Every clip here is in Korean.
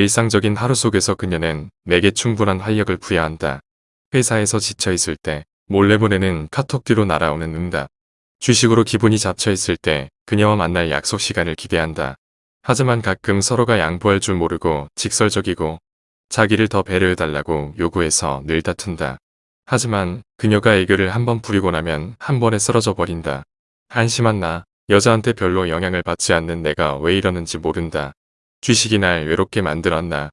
일상적인 하루 속에서 그녀는 내게 충분한 활력을 부여한다. 회사에서 지쳐있을 때 몰래 보내는 카톡 뒤로 날아오는 응답. 주식으로 기분이 잡쳐있을 때 그녀와 만날 약속 시간을 기대한다. 하지만 가끔 서로가 양보할 줄 모르고 직설적이고 자기를 더 배려해달라고 요구해서 늘 다툰다. 하지만 그녀가 애교를 한 번 부리고 나면 한 번에 쓰러져 버린다. 한심한 나, 여자한테 별로 영향을 받지 않는 내가 왜 이러는지 모른다. 주식이 날 외롭게 만들었나.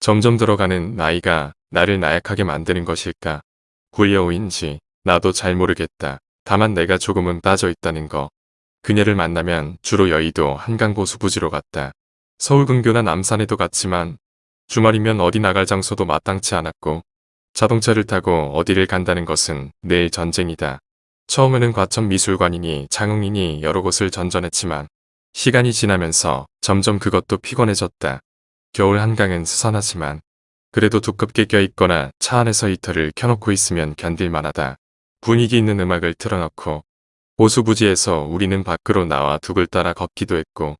점점 들어가는 나이가 나를 나약하게 만드는 것일까. 굴려오인지 나도 잘 모르겠다. 다만 내가 조금은 빠져 있다는 거. 그녀를 만나면 주로 여의도 한강보수 부지로 갔다. 서울 근교나 남산에도 갔지만 주말이면 어디 나갈 장소도 마땅치 않았고 자동차를 타고 어디를 간다는 것은 늘 전쟁이다. 처음에는 과천 미술관이니 장흥이니 여러 곳을 전전했지만 시간이 지나면서 점점 그것도 피곤해졌다. 겨울 한강은 스산하지만 그래도 두껍게 껴있거나 차 안에서 히터를 켜놓고 있으면 견딜만하다. 분위기 있는 음악을 틀어놓고 보수부지에서 우리는 밖으로 나와 둑을 따라 걷기도 했고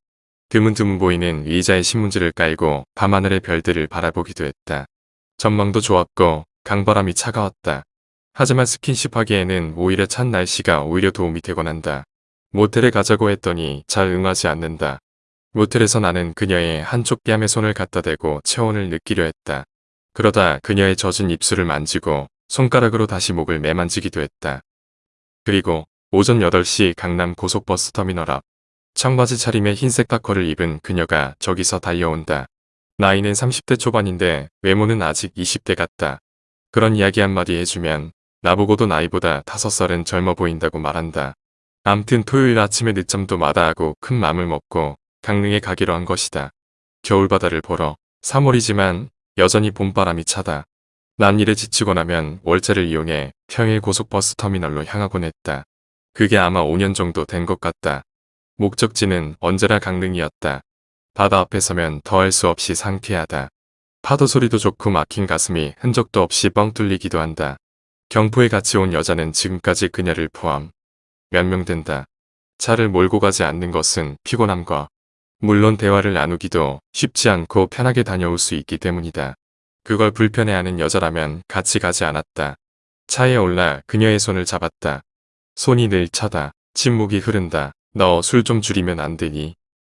드문드문 보이는 의자에 신문지를 깔고 밤하늘의 별들을 바라보기도 했다. 전망도 좋았고 강바람이 차가웠다. 하지만 스킨십 하기에는 오히려 찬 날씨가 오히려 도움이 되곤 한다. 모텔에 가자고 했더니 잘 응하지 않는다. 모텔에서 나는 그녀의 한쪽 뺨에 손을 갖다 대고 체온을 느끼려 했다. 그러다 그녀의 젖은 입술을 만지고 손가락으로 다시 목을 매만지기도 했다. 그리고 오전 8시 강남 고속버스 터미널 앞 청바지 차림에 흰색 파커를 입은 그녀가 저기서 달려온다. 나이는 30대 초반인데 외모는 아직 20대 같다. 그런 이야기 한마디 해주면 나보고도 나이보다 5살은 젊어 보인다고 말한다. 암튼 토요일 아침에 늦잠도 마다하고 큰 맘을 먹고 강릉에 가기로 한 것이다. 겨울바다를 보러 3월이지만 여전히 봄바람이 차다. 난 일에 지치고 나면 월차를 이용해 평일 고속버스 터미널로 향하곤 했다. 그게 아마 5년 정도 된 것 같다. 목적지는 언제나 강릉이었다. 바다 앞에 서면 더할 수 없이 상쾌하다. 파도 소리도 좋고 막힌 가슴이 흔적도 없이 뻥 뚫리기도 한다. 경포에 같이 온 여자는 지금까지 그녀를 포함 몇명 된다. 차를 몰고 가지 않는 것은 피곤함과 물론 대화를 나누기도 쉽지 않고 편하게 다녀올 수 있기 때문이다. 그걸 불편해하는 여자라면 같이 가지 않았다. 차에 올라 그녀의 손을 잡았다. 손이 늘 차다. 침묵이 흐른다. 너 술 좀 줄이면 안 되니?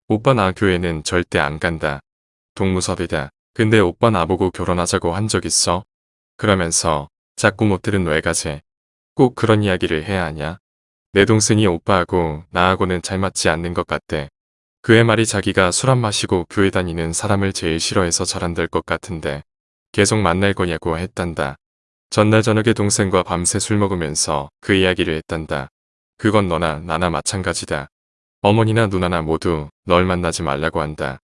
오빠 나 교회는 절대 안 간다. 동무섭이다. 근데 오빠 나보고 결혼하자고 한 적 있어? 그러면서 자꾸 모텔은 왜 가재? 꼭 그런 이야기를 해야 하냐? 내 동생이 오빠하고 나하고는 잘 맞지 않는 것 같대. 그의 말이 자기가 술 안 마시고 교회 다니는 사람을 제일 싫어해서 잘 안 될 것 같은데 계속 만날 거냐고 했단다. 전날 저녁에 동생과 밤새 술 먹으면서 그 이야기를 했단다. 그건 너나 나나 마찬가지다. 어머니나 누나나 모두 널 만나지 말라고 한다.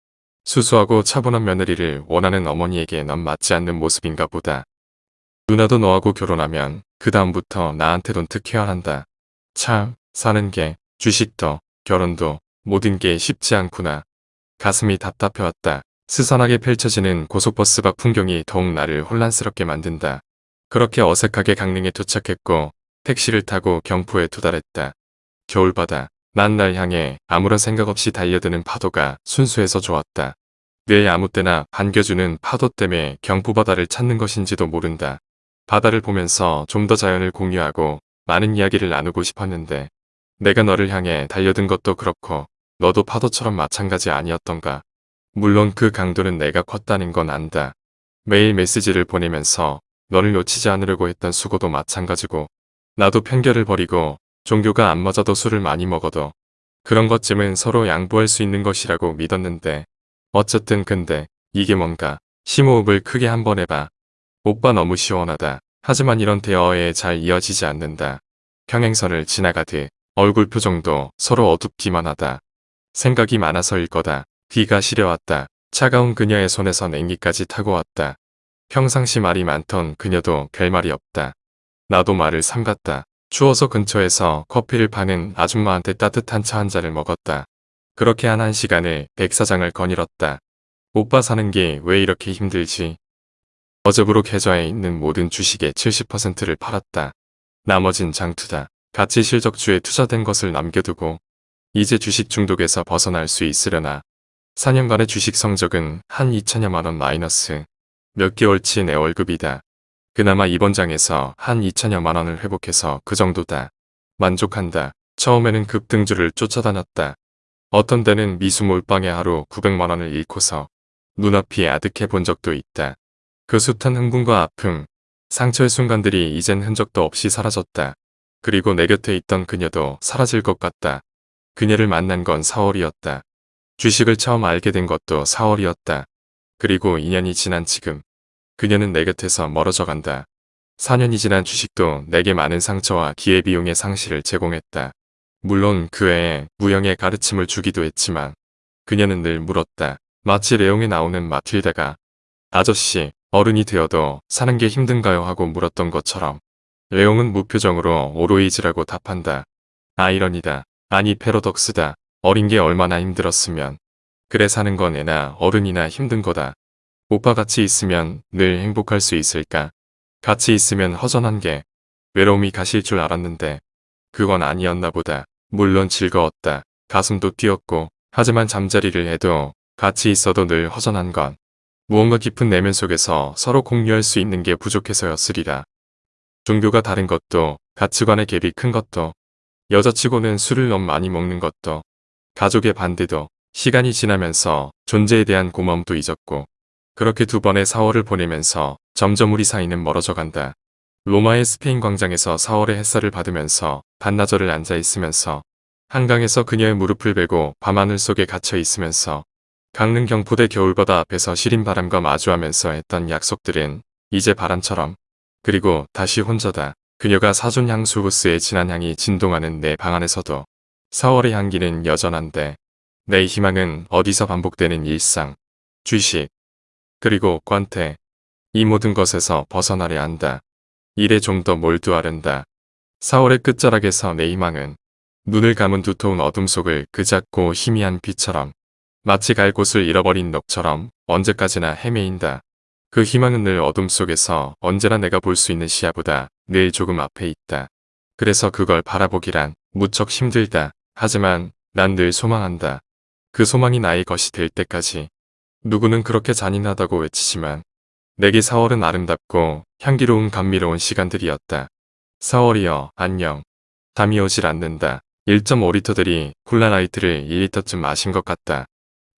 수수하고 차분한 며느리를 원하는 어머니에게 넌 맞지 않는 모습인가 보다. 누나도 너하고 결혼하면 그 다음부터 나한테 돈 특혜야 한다. 참 사는 게 주식도 결혼도 모든 게 쉽지 않구나. 가슴이 답답해왔다. 스산하게 펼쳐지는 고속버스 밖 풍경이 더욱 나를 혼란스럽게 만든다. 그렇게 어색하게 강릉에 도착했고 택시를 타고 경포에 도달했다. 겨울바다. 난 날 향해 아무런 생각 없이 달려드는 파도가 순수해서 좋았다. 내 아무 때나 반겨주는 파도 때문에 경포바다를 찾는 것인지도 모른다. 바다를 보면서 좀 더 자연을 공유하고 많은 이야기를 나누고 싶었는데 내가 너를 향해 달려든 것도 그렇고 너도 파도처럼 마찬가지 아니었던가. 물론 그 강도는 내가 컸다는 건 안다. 매일 메시지를 보내면서 너를 놓치지 않으려고 했던 수고도 마찬가지고 나도 편견을 버리고 종교가 안 맞아도 술을 많이 먹어도 그런 것쯤은 서로 양보할 수 있는 것이라고 믿었는데 어쨌든 근데 이게 뭔가 심호흡을 크게 한번 해봐. 오빠 너무 시원하다. 하지만 이런 대화에 잘 이어지지 않는다. 평행선을 지나가듯 얼굴 표정도 서로 어둡기만 하다. 생각이 많아서일 거다. 귀가 시려왔다. 차가운 그녀의 손에서 냉기까지 타고 왔다. 평상시 말이 많던 그녀도 별말이 없다. 나도 말을 삼갔다. 추워서 근처에서 커피를 파는 아줌마한테 따뜻한 차 한 잔을 먹었다. 그렇게 한 한 시간을 백사장을 거닐었다. 오빠 사는 게 왜 이렇게 힘들지? 어저으로 계좌에 있는 모든 주식의 70%를 팔았다. 나머진 장투다. 가치 실적주에 투자된 것을 남겨두고 이제 주식 중독에서 벗어날 수 있으려나. 4년간의 주식 성적은 한 2천여만 원 마이너스. 몇 개월치 내 월급이다. 그나마 이번 장에서 한 2천여만 원을 회복해서 그 정도다. 만족한다. 처음에는 급등주를 쫓아다녔다. 어떤 때는 미수 몰빵에 하루 900만 원을 잃고서 눈앞이 아득해 본 적도 있다. 그 숱한 흥분과 아픔, 상처의 순간들이 이젠 흔적도 없이 사라졌다. 그리고 내 곁에 있던 그녀도 사라질 것 같다. 그녀를 만난 건 4월이었다. 주식을 처음 알게 된 것도 4월이었다. 그리고 2년이 지난 지금 그녀는 내 곁에서 멀어져 간다. 4년이 지난 주식도 내게 많은 상처와 기회비용의 상실을 제공했다. 물론 그 외에 무형의 가르침을 주기도 했지만 그녀는 늘 물었다. 마치 레옹에 나오는 마틸다가 아저씨 어른이 되어도 사는 게 힘든가요 하고 물었던 것처럼 레옹은 무표정으로 오로이즈라고 답한다. 아이러니다. 아니 패러독스다. 어린 게 얼마나 힘들었으면 그래 사는 건 애나 어른이나 힘든 거다. 오빠 같이 있으면 늘 행복할 수 있을까? 같이 있으면 허전한 게 외로움이 가실 줄 알았는데 그건 아니었나 보다. 물론 즐거웠다. 가슴도 뛰었고 하지만 잠자리를 해도 같이 있어도 늘 허전한 건 무언가 깊은 내면 속에서 서로 공유할 수 있는 게 부족해서였으리라. 종교가 다른 것도 가치관의 갭이 큰 것도 여자치고는 술을 너무 많이 먹는 것도 가족의 반대도 시간이 지나면서 존재에 대한 고마움도 잊었고 그렇게 두 번의 4월을 보내면서 점점 우리 사이는 멀어져 간다. 로마의 스페인 광장에서 4월의 햇살을 받으면서 반나절을 앉아 있으면서 한강에서 그녀의 무릎을 베고 밤하늘 속에 갇혀 있으면서 강릉 경포대 겨울바다 앞에서 시린 바람과 마주하면서 했던 약속들은 이제 바람처럼 그리고 다시 혼자다. 그녀가 사준 향수 부스의 진한 향이 진동하는 내 방 안에서도 4월의 향기는 여전한데 내 희망은 어디서 반복되는 일상, 주식, 그리고 관태 이 모든 것에서 벗어나려 한다. 일에 좀 더 몰두하련다. 4월의 끝자락에서 내 희망은 눈을 감은 두터운 어둠 속을 그 작고 희미한 빛처럼 마치 갈 곳을 잃어버린 넋처럼 언제까지나 헤매인다. 그 희망은 늘 어둠 속에서 언제나 내가 볼 수 있는 시야보다 늘 조금 앞에 있다. 그래서 그걸 바라보기란 무척 힘들다. 하지만 난 늘 소망한다. 그 소망이 나의 것이 될 때까지. 누구는 그렇게 잔인하다고 외치지만 내게 4월은 아름답고 향기로운 감미로운 시간들이었다. 4월이여 안녕. 잠이 오질 않는다. 1.5리터들이 콜라라이트를 2리터쯤 마신 것 같다.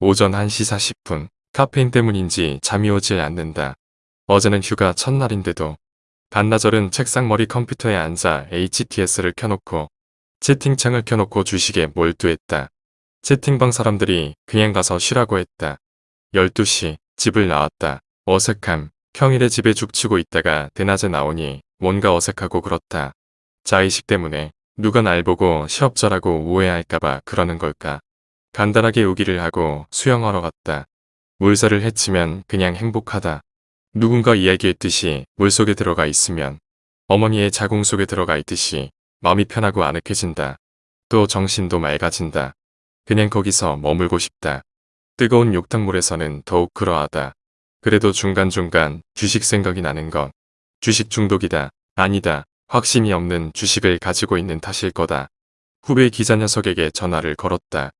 오전 1시 40분. 카페인 때문인지 잠이 오질 않는다. 어제는 휴가 첫날인데도 반나절은 책상 머리 컴퓨터에 앉아 HTS를 켜놓고 채팅창을 켜놓고 주식에 몰두했다. 채팅방 사람들이 그냥 가서 쉬라고 했다. 12시 집을 나왔다. 어색함. 평일에 집에 죽치고 있다가 대낮에 나오니 뭔가 어색하고 그렇다. 자의식 때문에 누가 날 보고 시업자라고 오해할까봐 그러는 걸까. 간단하게 우기를 하고 수영하러 갔다. 물살을 헤치면 그냥 행복하다. 누군가 이야기했듯이 물속에 들어가 있으면 어머니의 자궁 속에 들어가 있듯이 마음이 편하고 아늑해진다. 또 정신도 맑아진다. 그냥 거기서 머물고 싶다. 뜨거운 욕탕물에서는 더욱 그러하다. 그래도 중간중간 주식 생각이 나는 건 주식 중독이다. 아니다. 확신이 없는 주식을 가지고 있는 탓일 거다. 후배 기자 녀석에게 전화를 걸었다.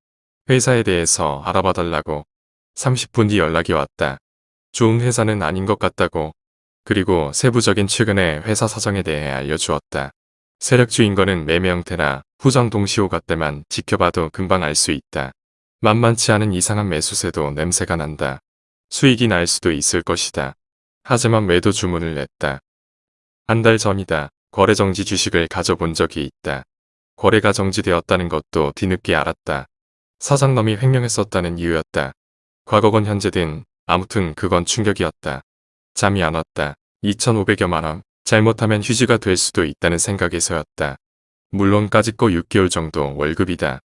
회사에 대해서 알아봐 달라고 30분 뒤 연락이 왔다. 좋은 회사는 아닌 것 같다고. 그리고 세부적인 최근의 회사 사정에 대해 알려주었다. 세력주인 거는 매매 형태나 후정 동시호 같때만 지켜봐도 금방 알 수 있다. 만만치 않은 이상한 매수세도 냄새가 난다. 수익이 날 수도 있을 것이다. 하지만 매도 주문을 냈다. 한 달 전이다. 거래정지 주식을 가져본 적이 있다. 거래가 정지되었다는 것도 뒤늦게 알았다. 사장놈이 횡령했었다는 이유였다. 과거건 현재든 아무튼 그건 충격이었다. 잠이 안 왔다. 2,500여만 원. 잘못하면 휴지가 될 수도 있다는 생각에서였다. 물론 까짓거 6개월 정도 월급이다.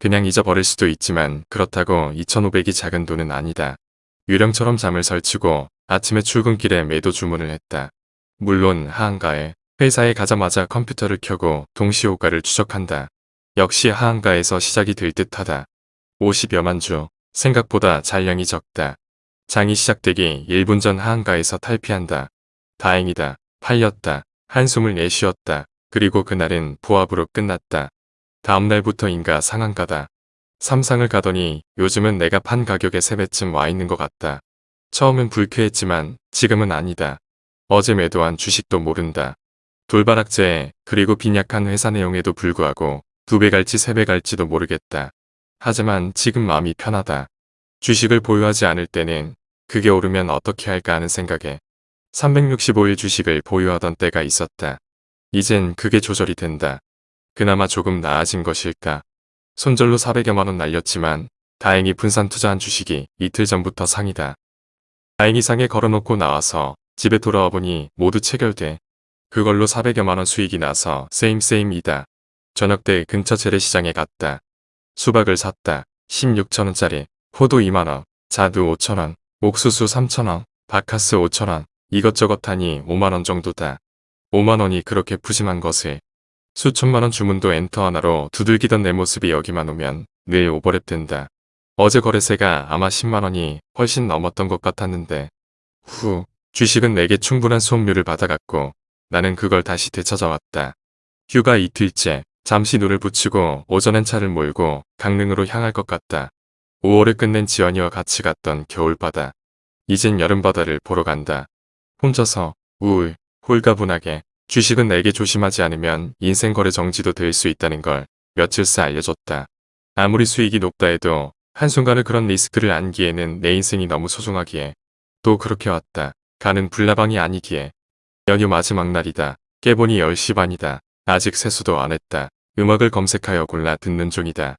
그냥 잊어버릴 수도 있지만 그렇다고 2,500이 작은 돈은 아니다. 유령처럼 잠을 설치고 아침에 출근길에 매도 주문을 했다. 물론 하한가에 회사에 가자마자 컴퓨터를 켜고 동시호가를 추적한다. 역시 하한가에서 시작이 될 듯하다. 50여만 주. 생각보다 잔량이 적다. 장이 시작되기 1분 전 하한가에서 탈피한다. 다행이다. 팔렸다. 한숨을 내쉬었다. 그리고 그날은 부합으로 끝났다. 다음날부터 인가 상한가다. 삼상을 가더니 요즘은 내가 판 가격의 3배쯤 와 있는 것 같다. 처음엔 불쾌했지만 지금은 아니다. 어제 매도한 주식도 모른다. 돌바락제 그리고 빈약한 회사 내용에도 불구하고 두 배 갈지 세 배 갈지도 모르겠다. 하지만 지금 마음이 편하다. 주식을 보유하지 않을 때는 그게 오르면 어떻게 할까 하는 생각에 365일 주식을 보유하던 때가 있었다. 이젠 그게 조절이 된다. 그나마 조금 나아진 것일까. 손절로 400여만 원 날렸지만 다행히 분산 투자한 주식이 이틀 전부터 상이다. 다행히 상에 걸어놓고 나와서 집에 돌아와 보니 모두 체결돼. 그걸로 400여만 원 수익이 나서 세임세임이다. 저녁 때 근처 재래시장에 갔다. 수박을 샀다. 16천원짜리, 포도 2만원, 자두 5천원, 옥수수 3천원, 바카스 5천원, 이것저것 하니 5만원 정도다. 5만원이 그렇게 푸짐한 것을 수천만원 주문도 엔터 하나로 두들기던 내 모습이 여기만 오면 늘 오버랩 된다. 어제 거래세가 아마 10만원이 훨씬 넘었던 것 같았는데 후 주식은 내게 충분한 수업료를 받아갔고 나는 그걸 다시 되찾아왔다. 휴가 이틀째 잠시 눈을 붙이고 오전엔 차를 몰고 강릉으로 향할 것 같다. 5월을 끝낸 지연이와 같이 갔던 겨울바다. 이젠 여름바다를 보러 간다. 혼자서 우울, 홀가분하게 주식은 내게 조심하지 않으면 인생 거래 정지도 될 수 있다는 걸 며칠 새 알려줬다. 아무리 수익이 높다 해도 한순간을 그런 리스크를 안기에는 내 인생이 너무 소중하기에 또 그렇게 왔다. 가는 불나방이 아니기에 연휴 마지막 날이다. 깨보니 10시 반이다. 아직 세수도 안 했다. 음악을 검색하여 골라 듣는 중이다.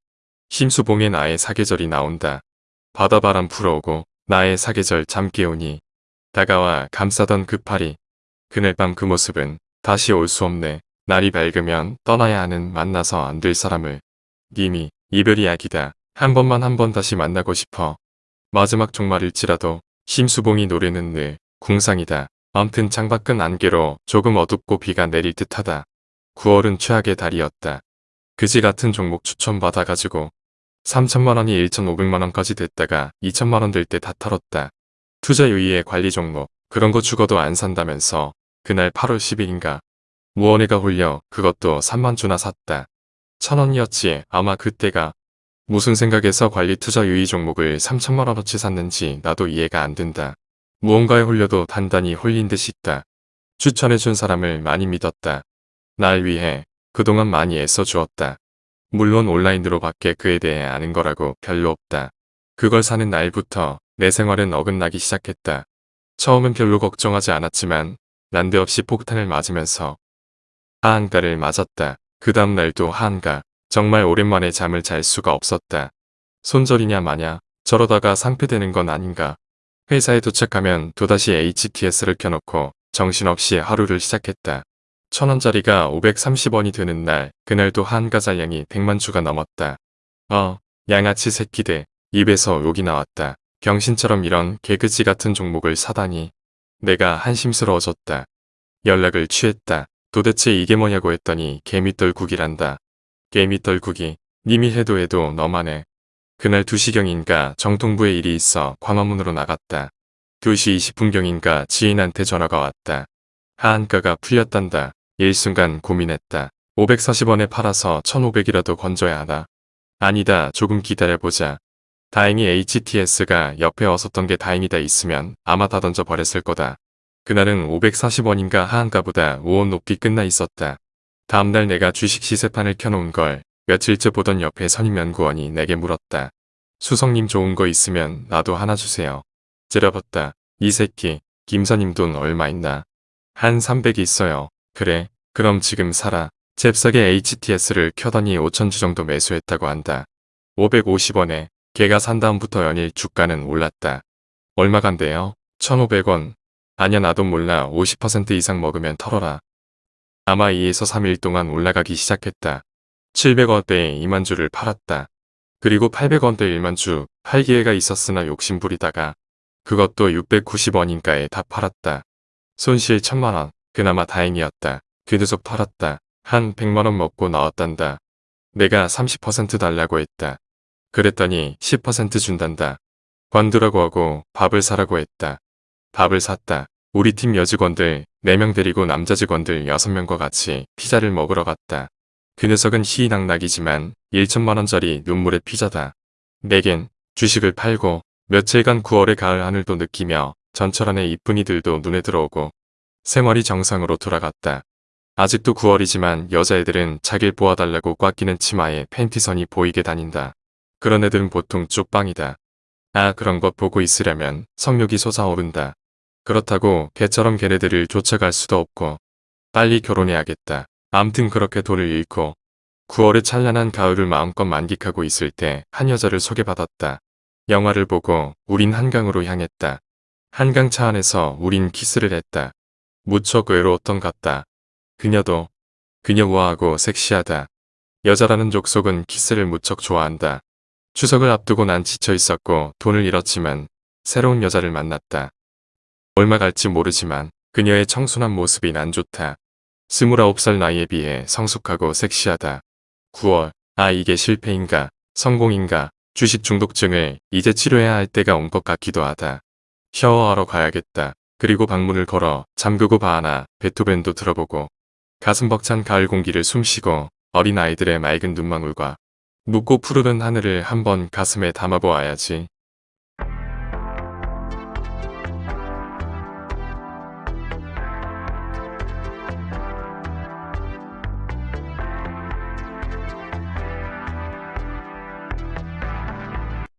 심수봉의 나의 사계절이 나온다. 바다바람 불어오고 나의 사계절 잠 깨우니 다가와 감싸던 그 팔이 그날 밤 그 모습은 다시 올 수 없네. 날이 밝으면 떠나야 하는 만나서 안 될 사람을 님이 이별이 약이다. 한 번만 한 번 다시 만나고 싶어. 마지막 종말일지라도 심수봉이 노래는 늘 궁상이다. 암튼 창밖은 안개로 조금 어둡고 비가 내릴 듯하다. 9월은 최악의 달이었다. 그지 같은 종목 추천 받아가지고 3천만원이 1,500만원까지 됐다가 2천만원 될 때 다 털었다. 투자 유의의 관리 종목 그런 거 죽어도 안 산다면서 그날 8월 10일인가 무언해가 홀려 그것도 3만 주나 샀다. 천원이었지 아마 그때가 무슨 생각에서 관리 투자 유의 종목을 3천만원어치 샀는지 나도 이해가 안 된다. 무언가에 홀려도 단단히 홀린 듯 싶다. 추천해준 사람을 많이 믿었다. 날 위해 그동안 많이 애써 주었다. 물론 온라인으로 밖에 그에 대해 아는 거라고 별로 없다. 그걸 사는 날부터 내 생활은 어긋나기 시작했다. 처음엔 별로 걱정하지 않았지만 난데없이 폭탄을 맞으면서 하한가를 맞았다. 그 다음 날도 하한가. 정말 오랜만에 잠을 잘 수가 없었다. 손절이냐 마냐 저러다가 상폐되는 건 아닌가. 회사에 도착하면 또다시 HTS를 켜놓고 정신없이 하루를 시작했다. 천원짜리가 530원이 되는 날 그날도 한가 잔량이 100만 주가 넘었다. 어 양아치 새끼들 입에서 욕이 나왔다. 병신처럼 이런 개그지 같은 종목을 사다니 내가 한심스러워졌다. 연락을 취했다. 도대체 이게 뭐냐고 했더니 개미떨국이란다. 개미떨국이 님이 해도 해도 너만 해. 그날 2시경인가 정통부에 일이 있어 광화문으로 나갔다. 2시 20분경인가 지인한테 전화가 왔다. 하한가가 풀렸단다. 일순간 고민했다. 540원에 팔아서 1500이라도 건져야 하나. 아니다 조금 기다려보자. 다행히 HTS가 옆에 어섰던 게 다행이다 있으면 아마 다 던져버렸을 거다. 그날은 540원인가 하한가 보다 5원 높이 끝나 있었다. 다음날 내가 주식 시세판을 켜놓은 걸 며칠째 보던 옆에 선임연구원이 내게 물었다. 수석님 좋은 거 있으면 나도 하나 주세요. 째려봤다. 이 새끼 김선임 돈 얼마 있나? 한 300 있어요. 그래 그럼 지금 사라. 잽싸게 HTS를 켜더니 5천주 정도 매수했다고 한다. 550원에 걔가 산 다음부터 연일 주가는 올랐다. 얼마 간대요? 1500원. 아냐 나도 몰라 50% 이상 먹으면 털어라. 아마 2에서 3일 동안 올라가기 시작했다. 700원대에 2만 주를 팔았다. 그리고 800원대 1만 주 팔 기회가 있었으나 욕심부리다가 그것도 690원인가에 다 팔았다. 손실 1000만원 그나마 다행이었다. 귀두석 팔았다. 한 100만원 먹고 나왔단다. 내가 30% 달라고 했다. 그랬더니 10% 준단다. 관두라고 하고 밥을 사라고 했다. 밥을 샀다. 우리 팀 여직원들 4명 데리고 남자 직원들 6명과 같이 피자를 먹으러 갔다. 그 녀석은 희낙낙이지만 1천만원짜리 눈물의 피자다. 내겐 주식을 팔고 며칠간 9월의 가을 하늘도 느끼며 전철 안의 이쁜이들도 눈에 들어오고 생활이 정상으로 돌아갔다. 아직도 9월이지만 여자애들은 자길 보아달라고 꽉 끼는 치마에 팬티선이 보이게 다닌다. 그런 애들은 보통 쪽방이다. 아 그런 것 보고 있으려면 성욕이 솟아오른다. 그렇다고 개처럼 걔네들을 쫓아갈 수도 없고 빨리 결혼해야겠다. 암튼 그렇게 돈을 잃고 9월의 찬란한 가을을 마음껏 만끽하고 있을 때 한 여자를 소개받았다. 영화를 보고 우린 한강으로 향했다. 한강 차 안에서 우린 키스를 했다. 무척 외로웠던 같다. 그녀도 그녀 우아하고 섹시하다. 여자라는 족속은 키스를 무척 좋아한다. 추석을 앞두고 난 지쳐 있었고 돈을 잃었지만 새로운 여자를 만났다. 얼마 갈지 모르지만 그녀의 청순한 모습이 난 좋다. 29살 나이에 비해 성숙하고 섹시하다. 9월, 아 이게 실패인가, 성공인가, 주식 중독증을 이제 치료해야 할 때가 온 것 같기도 하다. 샤워하러 가야겠다. 그리고 방문을 걸어 잠그고 바하나 베토벤도 들어보고 가슴 벅찬 가을 공기를 숨쉬고 어린 아이들의 맑은 눈망울과 묻고 푸르른 하늘을 한번 가슴에 담아보아야지.